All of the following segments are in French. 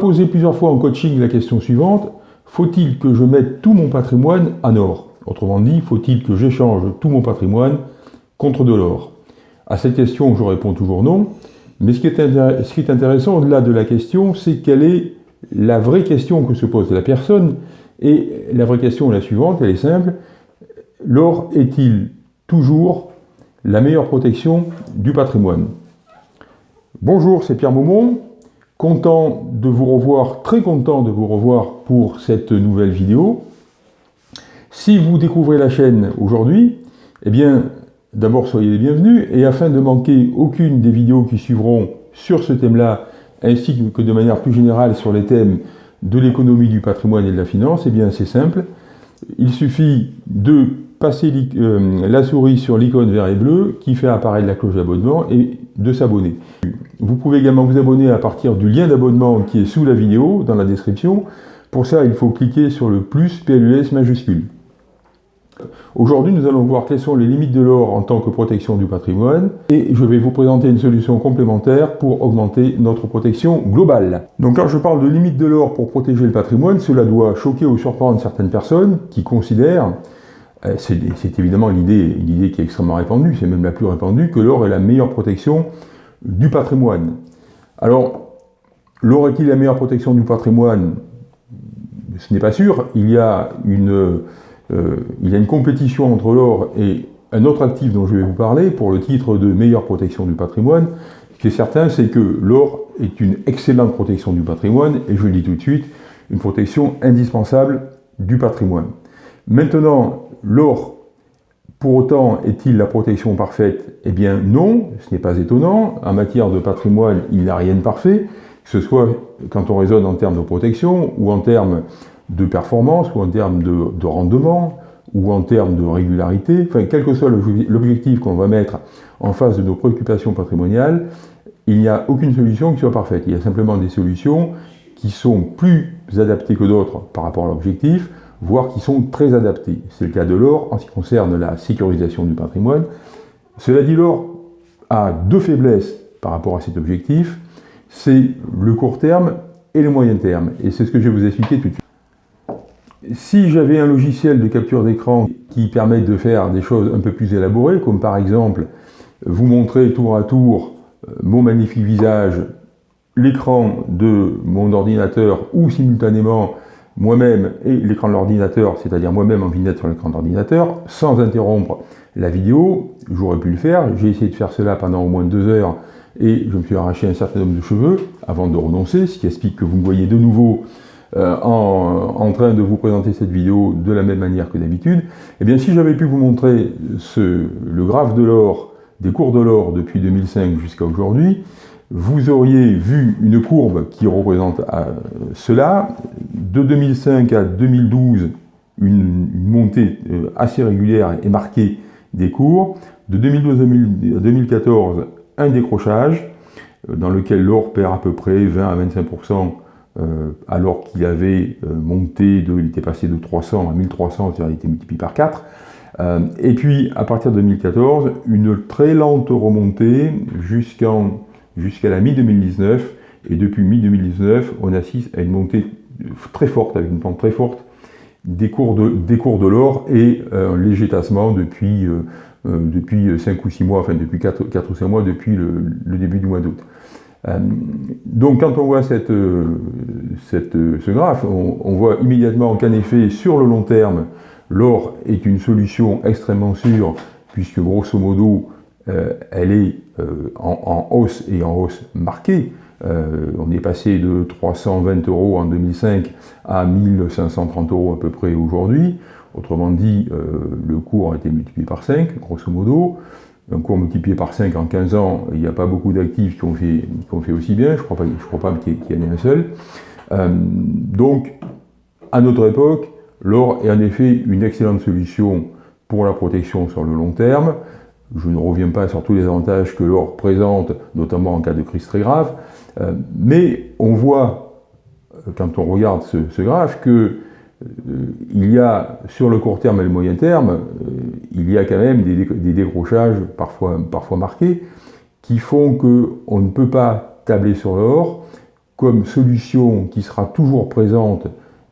Posé plusieurs fois en coaching la question suivante, faut-il que je mette tout mon patrimoine en or Autrement dit, faut-il que j'échange tout mon patrimoine contre de l'or? À cette question, je réponds toujours non. Mais ce qui est, intéressant au-delà de la question, c'est quelle est la vraie question que se pose la personne. Et la vraie question est la suivante, elle est simple. L'or est-il toujours la meilleure protection du patrimoine? Bonjour, c'est Pierre Maumont. Content de vous revoir, très content de vous revoir pour cette nouvelle vidéo. Si vous découvrez la chaîne aujourd'hui, eh bien, d'abord soyez les bienvenus, et afin de manquer aucune des vidéos qui suivront sur ce thème-là, ainsi que de manière plus générale sur les thèmes de l'économie, du patrimoine et de la finance, eh bien c'est simple, il suffit de passer euh, la souris sur l'icône vert et bleu qui fait apparaître la cloche d'abonnement et de s'abonner. Vous pouvez également vous abonner à partir du lien d'abonnement qui est sous la vidéo, dans la description. Pour ça, il faut cliquer sur le plus PLUS majuscule. Aujourd'hui, nous allons voir quelles sont les limites de l'or en tant que protection du patrimoine et je vais vous présenter une solution complémentaire pour augmenter notre protection globale. Donc quand je parle de limites de l'or pour protéger le patrimoine, cela doit choquer ou surprendre certaines personnes qui considèrent, c'est évidemment l'idée qui est extrêmement répandue, c'est même la plus répandue, que l'or est la meilleure protection du patrimoine. Alors, l'or est-il la meilleure protection du patrimoine? Ce n'est pas sûr, il y a une euh, il y a une compétition entre l'or et un autre actif dont je vais vous parler pour le titre de meilleure protection du patrimoine. Ce qui est certain, c'est que l'or est une excellente protection du patrimoine et je le dis tout de suite, une protection indispensable du patrimoine. Maintenant, l'or, pour autant, est-il la protection parfaite? Eh bien non, ce n'est pas étonnant. En matière de patrimoine, il n'y a rien de parfait, que ce soit quand on raisonne en termes de protection ou en termes de performance, ou en termes de, rendement, ou en termes de régularité, enfin, quel que soit l'objectif qu'on va mettre en face de nos préoccupations patrimoniales, il n'y a aucune solution qui soit parfaite. Il y a simplement des solutions qui sont plus adaptées que d'autres par rapport à l'objectif, voire qui sont très adaptées. C'est le cas de l'or en ce qui concerne la sécurisation du patrimoine. Cela dit, l'or a deux faiblesses par rapport à cet objectif, c'est le court terme et le moyen terme. Et c'est ce que je vais vous expliquer tout de suite. Si j'avais un logiciel de capture d'écran qui permet de faire des choses un peu plus élaborées, comme par exemple vous montrer tour à tour euh, mon magnifique visage, l'écran de mon ordinateur ou simultanément moi-même et l'écran de l'ordinateur, c'est-à-dire moi-même en vignette sur l'écran d'ordinateur, sans interrompre la vidéo, j'aurais pu le faire. J'ai essayé de faire cela pendant au moins deux heures et je me suis arraché un certain nombre de cheveux avant de renoncer, ce qui explique que vous me voyez de nouveau euh, en, train de vous présenter cette vidéo de la même manière que d'habitude, eh bien si j'avais pu vous montrer le graphe de l'or, des cours de l'or depuis 2005 jusqu'à aujourd'hui, vous auriez vu une courbe qui représente euh, cela. De 2005 à 2012, une, montée euh, assez régulière et marquée des cours. De 2012 à 2014, un décrochage dans lequel l'or perd à peu près 20 à 25% euh, alors qu'il avait euh, monté, de, il était passé de 300 à 1300, c'est-à-dire il était multiplié par 4. Euh, et puis, à partir de 2014, une très lente remontée jusqu'à la mi-2019. Et depuis mi-2019, on assiste à une montée très forte, avec une pente très forte, des cours de, de l'or et un léger tassement depuis, depuis 5 ou 6 mois, enfin depuis 4, 4 ou 5 mois, depuis le début du mois d'août. Euh, donc quand on voit cette, euh, ce graphe, on, voit immédiatement qu'en effet, sur le long terme, l'or est une solution extrêmement sûre, puisque grosso modo, euh, elle est en, hausse et en hausse marquée. on est passé de 320 euros en 2005 à 1530 euros à peu près aujourd'hui. Autrement dit, le cours a été multiplié par 5, grosso modo un cours multiplié par 5 en 15 ans, il n'y a pas beaucoup d'actifs qui, ont fait, aussi bien, je ne crois pas, qu'il y en ait un seul. Euh, donc, à notre époque, l'or est en effet une excellente solution pour la protection sur le long terme. Je ne reviens pas sur tous les avantages que l'or présente, notamment en cas de crise très grave, euh, mais on voit, euh, quand on regarde ce, graphe, que euh, il y a, sur le court terme et le moyen terme, il y a quand même des, décrochages parfois, parfois marqués qui font qu'on ne peut pas tabler sur l'or comme solution qui sera toujours présente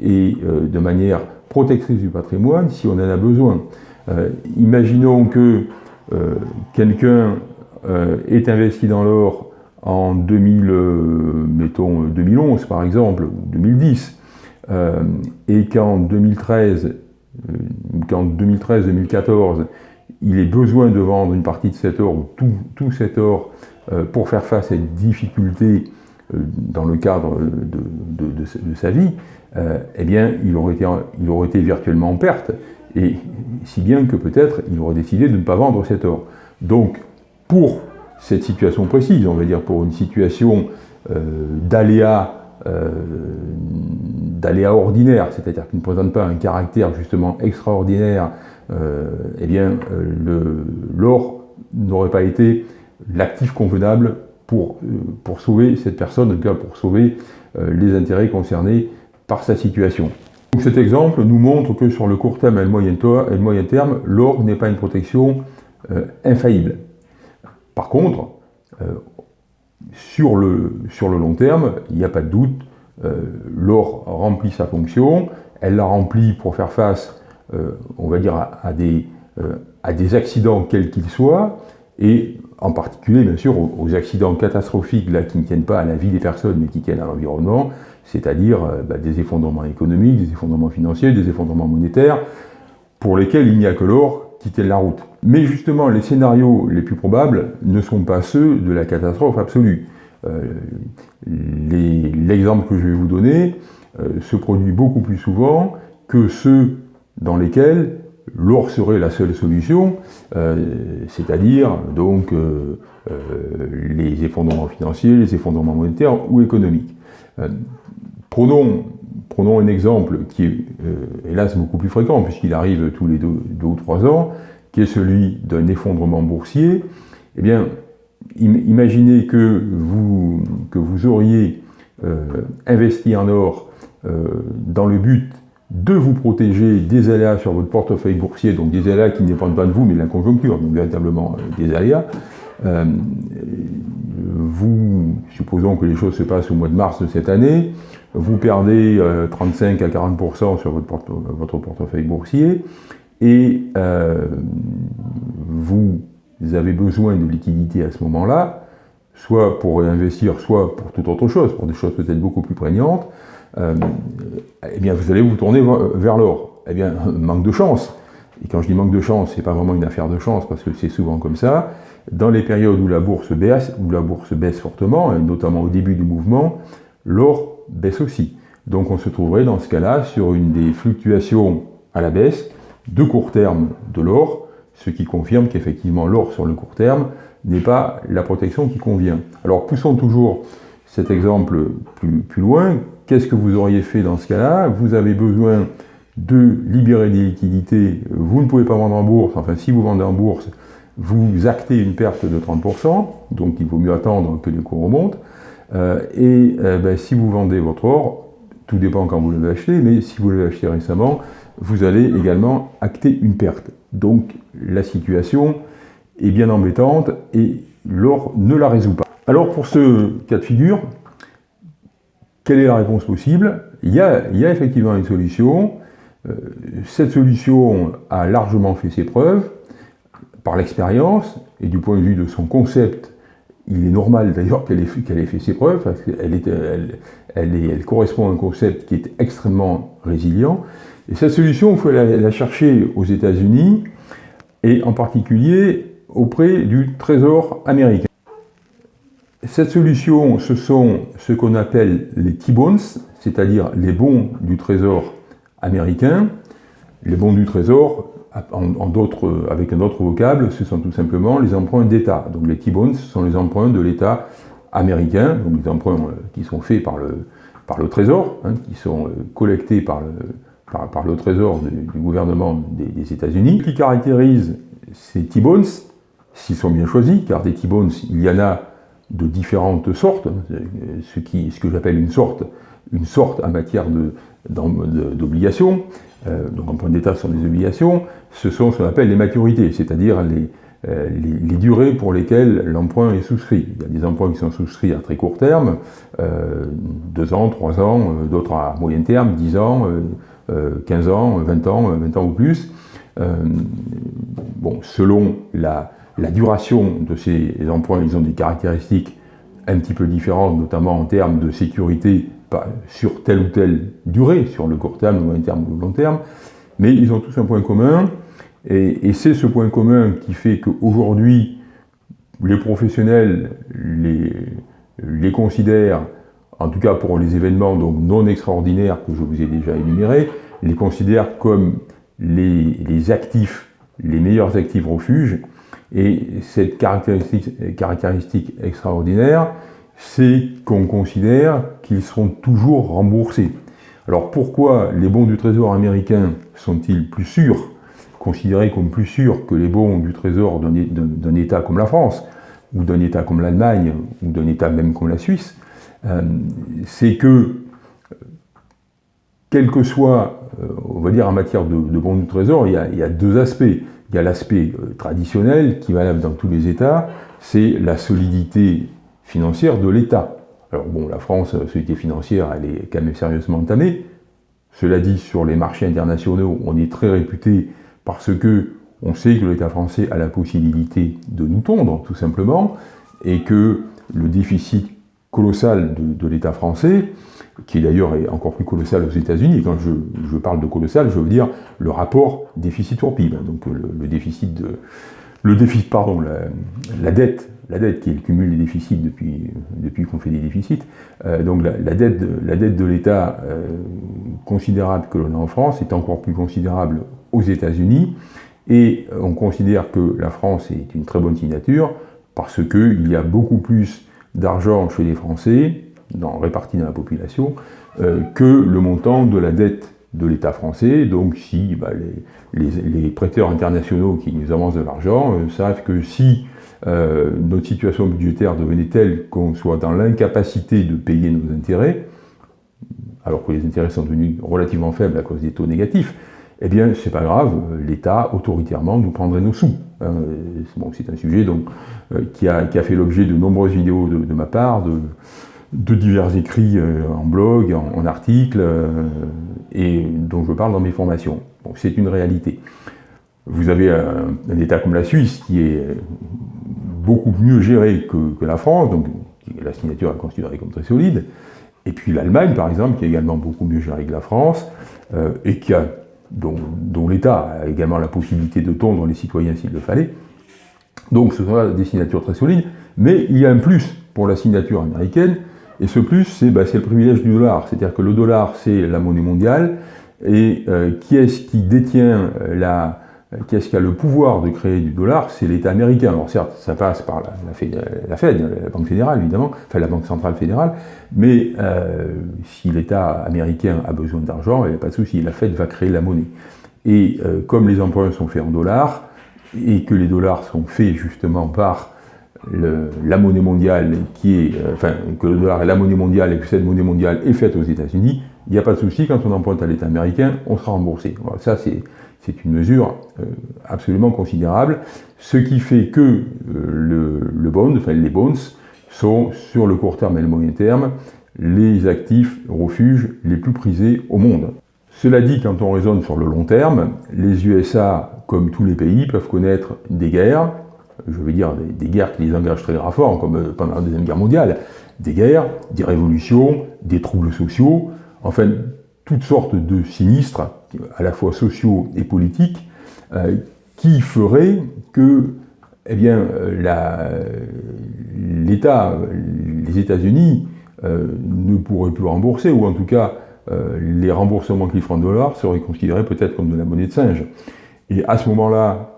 et de manière protectrice du patrimoine si on en a besoin. Imaginons que quelqu'un est investi dans l'or en 2000, mettons 2011 par exemple, ou 2010, et qu'en 2013, qu'en 2013-2014, il ait besoin de vendre une partie de cet or, ou tout, cet or, pour faire face à une difficulté dans le cadre de, sa vie, euh, eh bien, il aurait, été, il aurait été virtuellement en perte, et si bien que peut-être il aurait décidé de ne pas vendre cet or. Donc, pour cette situation précise, on va dire pour une situation euh, d'aléa euh, d'aléa ordinaire, c'est-à-dire qui ne présente pas un caractère justement extraordinaire, eh bien, l'or n'aurait pas été l'actif convenable pour, pour sauver cette personne, en tout cas pour sauver les intérêts concernés par sa situation. Donc cet exemple nous montre que sur le court terme et le moyen, terme, l'or n'est pas une protection euh, infaillible. Par contre, euh, sur, le, long terme, il n'y a pas de doute, euh, l'or remplit sa fonction, elle la remplit pour faire face, on va dire, à, des, accidents quels qu'ils soient, et en particulier, bien sûr, aux, accidents catastrophiques là, qui ne tiennent pas à la vie des personnes, mais qui tiennent à l'environnement, c'est-à-dire euh, bah, des effondrements économiques, des effondrements financiers, des effondrements monétaires, pour lesquels il n'y a que l'or qui tienne la route. Mais justement, les scénarios les plus probables ne sont pas ceux de la catastrophe absolue. Euh, l'exemple que je vais vous donner euh, se produit beaucoup plus souvent que ceux dans lesquels l'or serait la seule solution, c'est-à-dire donc les effondrements financiers, les effondrements monétaires ou économiques. Prenons, un exemple qui est euh, hélas beaucoup plus fréquent, puisqu'il arrive tous les deux, ou trois ans, qui est celui d'un effondrement boursier. Eh bien, imaginez que vous, que vous auriez euh, investi en or euh, dans le but de vous protéger des aléas sur votre portefeuille boursier, donc des aléas qui ne dépendent pas de vous, mais de la conjoncture, donc véritablement des aléas. vous, supposons que les choses se passent au mois de mars de cette année, vous perdez 35 euh, à 40% sur votre, votre, portefeuille boursier et euh, vous avez besoin de liquidité à ce moment-là, soit pour réinvestir, soit pour toute autre chose, pour des choses peut-être beaucoup plus prégnantes, euh, eh bien vous allez vous tourner vers l'or. Eh bien, manque de chance. Et quand je dis manque de chance, c'est pas vraiment une affaire de chance, parce que c'est souvent comme ça. Dans les périodes où la bourse baisse, où la bourse baisse fortement, et notamment au début du mouvement, l'or baisse aussi. Donc on se trouverait dans ce cas-là sur une des fluctuations à la baisse de court terme de l'or, ce qui confirme qu'effectivement l'or sur le court terme n'est pas la protection qui convient. Alors poussons toujours cet exemple plus, loin. Qu'est-ce que vous auriez fait dans ce cas-là? Vous avez besoin de libérer des liquidités, vous ne pouvez pas vendre en bourse, enfin si vous vendez en bourse, vous actez une perte de 30%, donc il vaut mieux attendre que les cours remontent. Euh, et euh, ben, si vous vendez votre or, tout dépend quand vous l'avez acheté, mais si vous l'avez acheté récemment, vous allez également acter une perte. Donc la situation est bien embêtante et l'or ne la résout pas. Alors pour ce cas de figure, quelle est la réponse possible? Il y, a, effectivement une solution. Euh, cette solution a largement fait ses preuves par l'expérience et du point de vue de son concept il est normal d'ailleurs qu'elle ait, ait, fait ses preuves, parce qu'elle elle, elle, correspond à un concept qui est extrêmement résilient. Et cette solution, il faut la, chercher aux États-Unis, et en particulier auprès du Trésor américain. Cette solution, ce sont ce qu'on appelle les T-bonds, c'est-à-dire les bons du Trésor américain. Les bons du Trésor, en, d'autres, avec un autre vocable, ce sont tout simplement les emprunts d'État. Donc les T-bonds sont les emprunts de l'État américain, donc les emprunts euh, qui sont faits par le, par le Trésor, hein, qui sont euh, collectés par le, par, le Trésor du, gouvernement des, États-Unis. Qui caractérise ces T-bonds, s'ils sont bien choisis, car des T-bonds, il y en a de différentes sortes, hein, ce, qui, ce que j'appelle une sorte, une sorte en matière d'obligations, euh, donc en point d'état sont des obligations, ce sont ce qu'on appelle les maturités, c'est-à-dire les, les, durées pour lesquelles l'emprunt est souscrit. Il y a des emprunts qui sont souscrits à très court terme, deux ans, trois ans, d'autres à moyen terme, 10 ans, 15 ans, 20 ans, 20 ans ou plus. bon, selon la, la duration de ces emprunts, ils ont des caractéristiques un petit peu différentes, notamment en termes de sécurité sur telle ou telle durée, sur le court terme, le moyen terme ou le long terme, mais ils ont tous un point commun, et, c'est ce point commun qui fait qu'aujourd'hui, les professionnels les, considèrent, en tout cas pour les événements donc non extraordinaires que je vous ai déjà énumérés, les considèrent comme les, actifs, les meilleurs actifs refuges, et cette caractéristique extraordinaire, c'est qu'on considère qu'ils seront toujours remboursés. Alors pourquoi les bons du Trésor américain sont-ils plus sûrs, considérés comme plus sûrs que les bons du Trésor d'un État comme la France, ou d'un État comme l'Allemagne, ou d'un État même comme la Suisse euh, C'est que, quel que soit, euh, on va dire en matière de, bons du Trésor, il y a deux aspects. Il y a l'aspect euh, traditionnel qui valable dans tous les États, c'est la solidité financière de l'État. Alors bon, la France, la solidité financière, elle est quand même sérieusement entamée. Cela dit, sur les marchés internationaux, on est très réputé parce que on sait que l'État français a la possibilité de nous tondre, tout simplement, et que le déficit colossal de l'État français qui d'ailleurs est encore plus colossal aux États-Unis. Quand je, parle de colossal, je veux dire le rapport déficit pour PIB, hein. donc le, déficit de, le déficit, pardon, la, dette, la dette qui est le cumul des déficits depuis, depuis qu'on fait des déficits, euh, donc la, dette de, l'État euh, considérable que l'on a en France est encore plus considérable aux États-Unis, et on considère que la France est une très bonne signature parce qu'il y a beaucoup plus d'argent chez les Français dans, répartis dans la population, euh, que le montant de la dette de l'État français. Donc si bah, les, prêteurs internationaux qui nous avancent de l'argent euh, savent que si euh, notre situation budgétaire devenait telle qu'on soit dans l'incapacité de payer nos intérêts, alors que les intérêts sont devenus relativement faibles à cause des taux négatifs, eh bien, c'est pas grave, l'État, autoritairement, nous prendrait nos sous. Hein. bon, c'est un sujet donc, qui, a, fait l'objet de nombreuses vidéos de, ma part, de, divers écrits euh, en blog, en, articles, euh, et dont je parle dans mes formations. c'est une réalité. Vous avez un, État comme la Suisse qui est beaucoup mieux géré que, la France, donc la signature est considérée comme très solide, et puis l'Allemagne, par exemple, qui est également beaucoup mieux gérée que la France, euh, et qui a, dont, l'État a également la possibilité de tondre les citoyens s'il le fallait. Donc ce sont des signatures très solides, mais il y a un plus pour la signature américaine, et ce plus, bah, c'est le privilège du dollar. C'est-à-dire que le dollar, c'est la monnaie mondiale. Et euh, qui est-ce qui détient euh, la... Qui est-ce qui a le pouvoir de créer du dollar C'est l'État américain. Alors certes, ça passe par la, Fed, la Banque fédérale évidemment, enfin la Banque centrale fédérale, mais euh, si l'État américain a besoin d'argent, il n'y a pas de souci, la Fed va créer la monnaie. Et comme les emprunts sont faits en dollars, et que les dollars sont faits justement par la monnaie mondiale euh, enfin, que le dollar est la monnaie mondiale et que cette monnaie mondiale est faite aux États-Unis, il n'y a pas de souci, quand on emprunte à l'État américain, on sera remboursé. ça, c'est une mesure euh, absolument considérable, ce qui fait que euh, le, bond, enfin les bonds, sont sur le court terme et le moyen terme les actifs refuges les plus prisés au monde. Cela dit, quand on raisonne sur le long terme, les USA, comme tous les pays, peuvent connaître des guerres, je veux dire des, guerres qui les engagent très fort, comme euh, pendant la Deuxième Guerre mondiale, des guerres, des révolutions, des troubles sociaux, enfin toutes sortes de sinistres, à la fois sociaux et politiques, euh, qui feraient que eh bien, euh, l'État, les États-Unis, ne pourraient plus rembourser, ou en tout cas, les remboursements qu'ils feront en dollars seraient considérés peut-être comme de la monnaie de singe. Et à ce moment-là,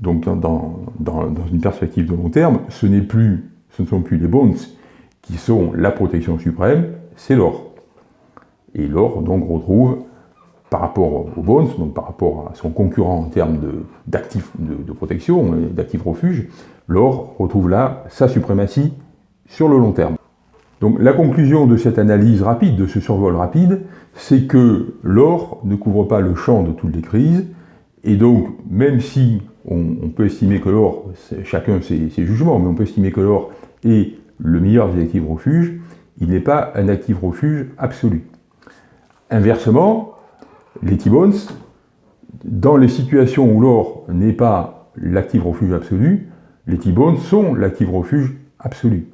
donc dans, une perspective de long terme, ce, plus, ce ne sont plus les bonds qui sont la protection suprême, c'est l'or. Et l'or donc retrouve, par rapport aux bonds, donc par rapport à son concurrent en termes d'actifs de, protection, d'actifs refuge, l'or retrouve là sa suprématie sur le long terme. Donc la conclusion de cette analyse rapide, de ce survol rapide, c'est que l'or ne couvre pas le champ de toutes les crises, et donc même si on, peut estimer que l'or, chacun ses, ses, jugements, mais on peut estimer que l'or est le meilleur des actifs refuges, il n'est pas un actif refuge absolu. Inversement, les T-Bones, dans les situations où l'or n'est pas l'actif refuge absolu, les T-Bones sont l'actif refuge absolu.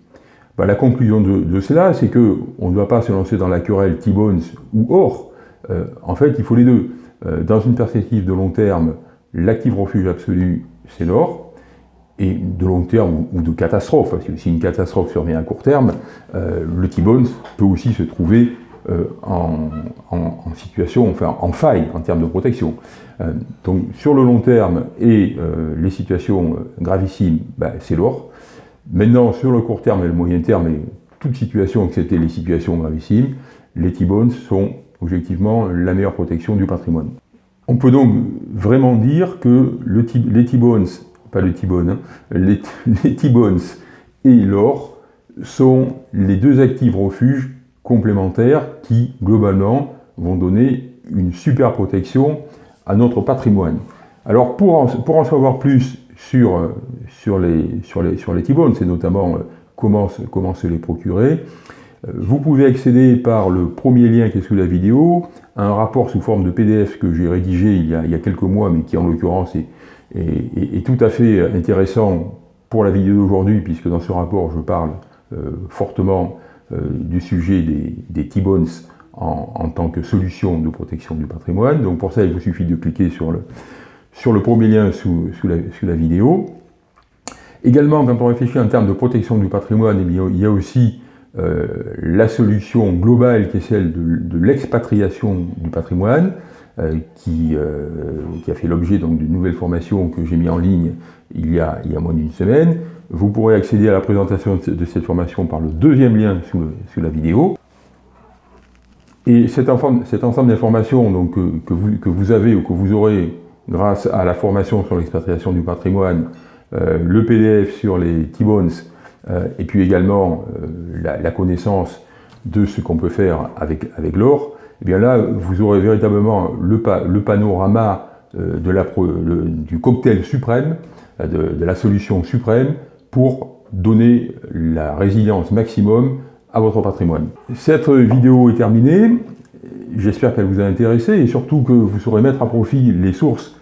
Bah, la conclusion de, cela, c'est qu'on ne doit pas se lancer dans la querelle T-Bones ou or. Euh, en fait, il faut les deux. Euh, dans une perspective de long terme, l'actif refuge absolu, c'est l'or. Et de long terme ou de catastrophe, parce que si une catastrophe survient à court terme, euh, le T-Bones peut aussi se trouver en, situation, enfin en faille en termes de protection. donc sur le long terme et les situations gravissimes, bah, c'est l'or. Maintenant, sur le court terme et le moyen terme, et toute situation, excepté les situations gravissimes, les T-bones sont objectivement la meilleure protection du patrimoine. On peut donc vraiment dire que les T-bones, pas le T-bone, hein, les, T-bones et l'or sont les deux actifs refuges complémentaires qui, globalement, vont donner une super protection à notre patrimoine. Alors, pour en, pour en savoir plus sur, euh, les, sur les, T-bones, c'est notamment euh, comment, se les procurer. Euh, vous pouvez accéder par le premier lien qui est sous la vidéo, à un rapport sous forme de PDF que j'ai rédigé il y, a, il y, a, quelques mois, mais qui en l'occurrence est, est, tout à fait intéressant pour la vidéo d'aujourd'hui, puisque dans ce rapport je parle fortement du sujet des, T-bones en, tant que solution de protection du patrimoine. Donc pour ça, il vous suffit de cliquer sur le, sur le premier lien sous, la, vidéo. Également, quand on réfléchit en termes de protection du patrimoine, eh il y a aussi euh, la solution globale qui est celle de, l'expatriation du patrimoine, euh, qui, euh, a fait l'objet d'une nouvelle formation que j'ai mis en ligne il y a, il y a moins d'une semaine. Vous pourrez accéder à la présentation de cette formation par le deuxième lien sous, la vidéo. Et cet, ensemble d'informations que, vous, que vous avez ou que vous aurez grâce à la formation sur l'expatriation du patrimoine, euh, le PDF sur les T-Bones, euh, et puis également euh, la, connaissance de ce qu'on peut faire avec, l'or, et eh bien là, vous aurez véritablement le, panorama du cocktail suprême, de, la solution suprême pour donner la résilience maximum à votre patrimoine. Cette vidéo est terminée. J'espère qu'elle vous a intéressé et surtout que vous saurez mettre à profit les sources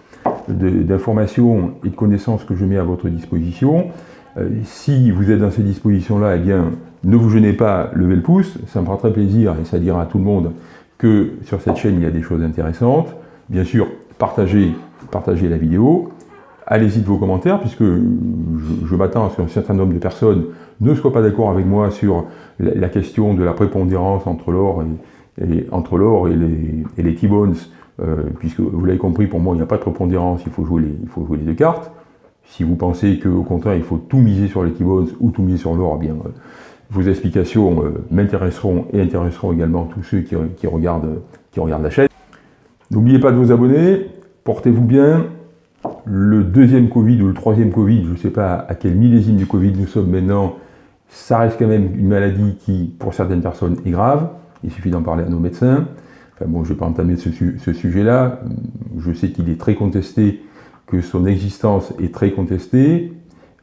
d'informations et de connaissances que je mets à votre disposition. Euh, si vous êtes dans ces dispositions-là, eh bien, ne vous gênez pas, levez le pouce, ça me fera très plaisir et ça dira à tout le monde que sur cette chaîne, il y a des choses intéressantes. Bien sûr, partagez, partagez la vidéo, allez-y de vos commentaires, puisque je, m'attends à ce qu'un certain nombre de personnes ne soient pas d'accord avec moi sur la, question de la prépondérance entre l'or et, entre l'or et les, et les T-bones euh, puisque vous l'avez compris, pour moi, il n'y a pas de prépondérance, il faut jouer les, il faut jouer les deux cartes. Si vous pensez qu'au contraire, il faut tout miser sur les T-Bones ou tout miser sur l'or, eh bien, euh, vos explications euh, m'intéresseront et intéresseront également tous ceux qui, regardent, qui regardent la chaîne. N'oubliez pas de vous abonner, portez-vous bien. Le deuxième Covid ou le troisième Covid, je ne sais pas à quel millésime du Covid nous sommes maintenant, ça reste quand même une maladie qui, pour certaines personnes, est grave. Il suffit d'en parler à nos médecins bon, je ne vais pas entamer ce, sujet-là. Je sais qu'il est très contesté, que son existence est très contestée.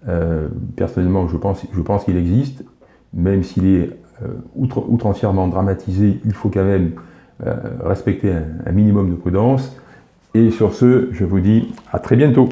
Euh, personnellement, je pense, je pense qu'il existe, même s'il est euh, outre, outrancièrement dramatisé, il faut quand même euh, respecter un minimum de prudence. Et sur ce, je vous dis à très bientôt.